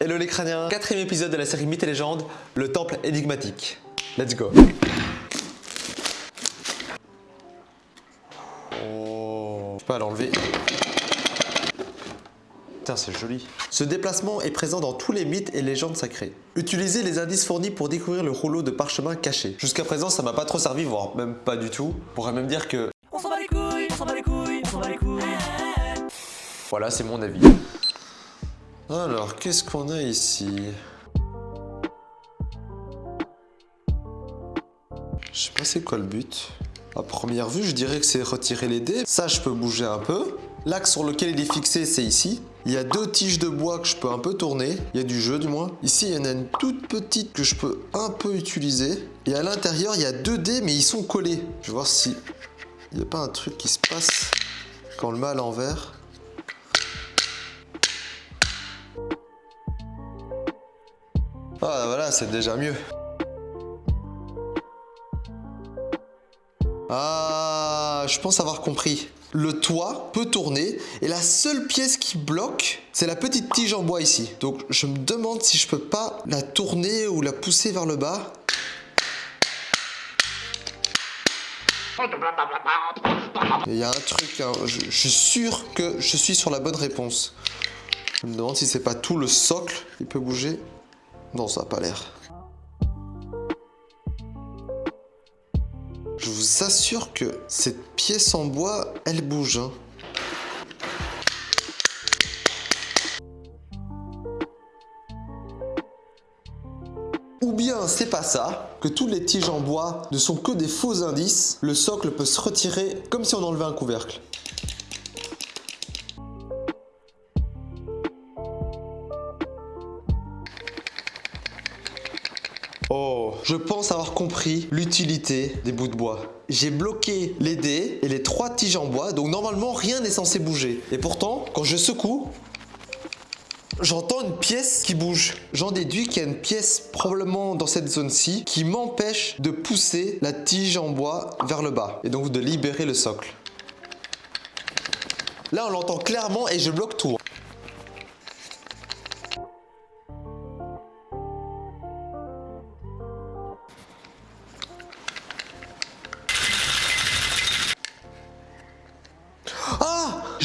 Hello les crâniens Quatrième épisode de la série Mythes et légendes, le temple énigmatique. Let's go Oh... Je peux pas l'enlever. Putain, c'est joli. Ce déplacement est présent dans tous les mythes et légendes sacrées. Utilisez les indices fournis pour découvrir le rouleau de parchemin caché. Jusqu'à présent, ça m'a pas trop servi, voire même pas du tout. On pourrait même dire que... On s'en bat les couilles, on s'en bat les couilles, on s'en bat les couilles. Voilà, c'est mon avis. Alors, qu'est-ce qu'on a ici? Je sais pas c'est quoi le but. À première vue, je dirais que c'est retirer les dés. Ça, je peux bouger un peu. L'axe sur lequel il est fixé, c'est ici. Il y a deux tiges de bois que je peux un peu tourner. Il y a du jeu, du moins. Ici, il y en a une toute petite que je peux un peu utiliser. Et à l'intérieur, il y a deux dés, mais ils sont collés. Je vais voir si il n'y a pas un truc qui se passe quand on le met à l'envers. C'est déjà mieux. Ah, je pense avoir compris. Le toit peut tourner et la seule pièce qui bloque, c'est la petite tige en bois ici. Donc je me demande si je peux pas la tourner ou la pousser vers le bas. Il y a un truc, hein, je, je suis sûr que je suis sur la bonne réponse. Je me demande si c'est pas tout le socle qui peut bouger. Non, ça n'a pas l'air. Je vous assure que cette pièce en bois, elle bouge. hein. Ou bien c'est pas ça, que toutes les tiges en bois ne sont que des faux indices, le socle peut se retirer comme si on enlevait un couvercle. Oh, je pense avoir compris l'utilité des bouts de bois. J'ai bloqué les dés et les trois tiges en bois, donc normalement rien n'est censé bouger. Et pourtant, quand je secoue, j'entends une pièce qui bouge. J'en déduis qu'il y a une pièce probablement dans cette zone-ci qui m'empêche de pousser la tige en bois vers le bas et donc de libérer le socle. Là, on l'entend clairement et je bloque tout.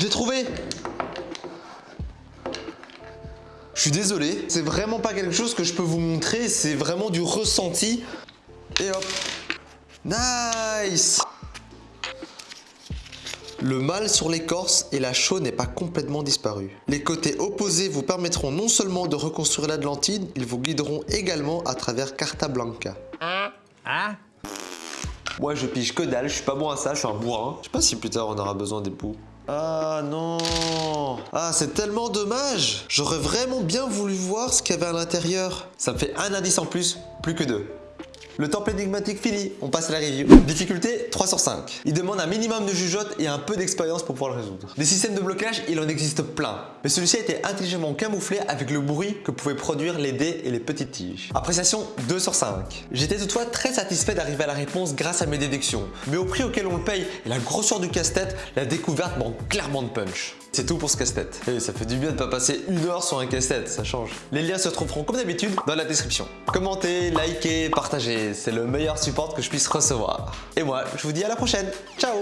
Je l'ai trouvé Je suis désolé, c'est vraiment pas quelque chose que je peux vous montrer, c'est vraiment du ressenti. Et hop Nice le mal sur l'écorce et la chaux n'est pas complètement disparu. Les côtés opposés vous permettront non seulement de reconstruire l'Atlantide, ils vous guideront également à travers Carta Blanca. Hein? Moi je pige que dalle, je suis pas bon à ça, je suis un bourrin. Je sais pas si plus tard on aura besoin des poux. Ah non Ah c'est tellement dommage J'aurais vraiment bien voulu voir ce qu'il y avait à l'intérieur. Ça me fait un indice en plus, plus que deux. Le temple énigmatique fini, on passe à la review. Difficulté 3 sur 5. Il demande un minimum de jugeote et un peu d'expérience pour pouvoir le résoudre. Des systèmes de blocage, il en existe plein. Mais celui-ci a été intelligemment camouflé avec le bruit que pouvaient produire les dés et les petites tiges. Appréciation 2 sur 5. J'étais toutefois très satisfait d'arriver à la réponse grâce à mes déductions. Mais au prix auquel on le paye et la grosseur du casse-tête, la découverte manque clairement de punch. C'est tout pour ce casse-tête. Et ça fait du bien de pas passer une heure sur un casse-tête, ça change. Les liens se trouveront comme d'habitude dans la description. Commentez, likez, partagez, c'est le meilleur support que je puisse recevoir. Et moi, je vous dis à la prochaine. Ciao